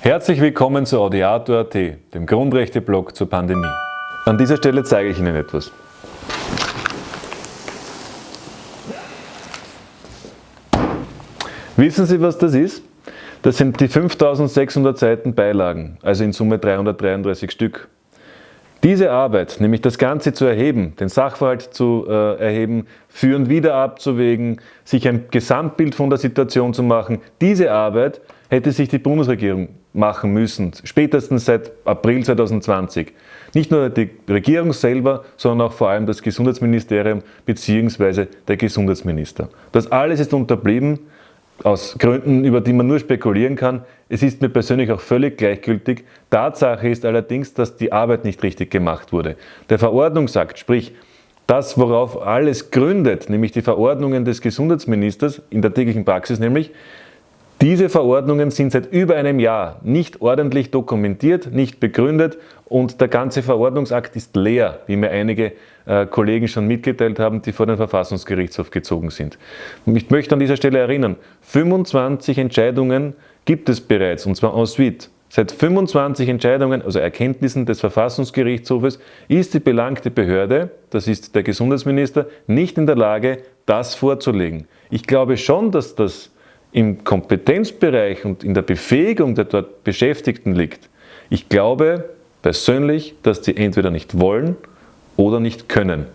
Herzlich willkommen zu Audiator.at, dem Grundrechte-Blog zur Pandemie. An dieser Stelle zeige ich Ihnen etwas. Wissen Sie, was das ist? Das sind die 5600 Seiten Beilagen, also in Summe 333 Stück. Diese Arbeit, nämlich das Ganze zu erheben, den Sachverhalt zu äh, erheben, führen wieder abzuwägen, sich ein Gesamtbild von der Situation zu machen, diese Arbeit hätte sich die Bundesregierung machen müssen, spätestens seit April 2020. Nicht nur die Regierung selber, sondern auch vor allem das Gesundheitsministerium bzw. der Gesundheitsminister. Das alles ist unterblieben aus Gründen, über die man nur spekulieren kann. Es ist mir persönlich auch völlig gleichgültig. Tatsache ist allerdings, dass die Arbeit nicht richtig gemacht wurde. Der Verordnungsakt, sprich das, worauf alles gründet, nämlich die Verordnungen des Gesundheitsministers in der täglichen Praxis nämlich, diese Verordnungen sind seit über einem Jahr nicht ordentlich dokumentiert, nicht begründet und der ganze Verordnungsakt ist leer, wie mir einige äh, Kollegen schon mitgeteilt haben, die vor den Verfassungsgerichtshof gezogen sind. Ich möchte an dieser Stelle erinnern, 25 Entscheidungen gibt es bereits und zwar en suite. Seit 25 Entscheidungen, also Erkenntnissen des Verfassungsgerichtshofes, ist die belangte Behörde, das ist der Gesundheitsminister, nicht in der Lage, das vorzulegen. Ich glaube schon, dass das im Kompetenzbereich und in der Befähigung der dort Beschäftigten liegt. Ich glaube persönlich, dass die entweder nicht wollen oder nicht können.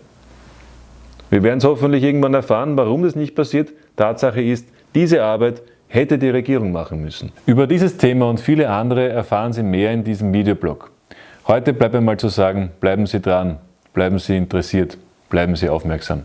Wir werden es hoffentlich irgendwann erfahren, warum das nicht passiert. Tatsache ist, diese Arbeit hätte die Regierung machen müssen. Über dieses Thema und viele andere erfahren Sie mehr in diesem Videoblog. Heute bleibt einmal zu sagen, bleiben Sie dran, bleiben Sie interessiert, bleiben Sie aufmerksam.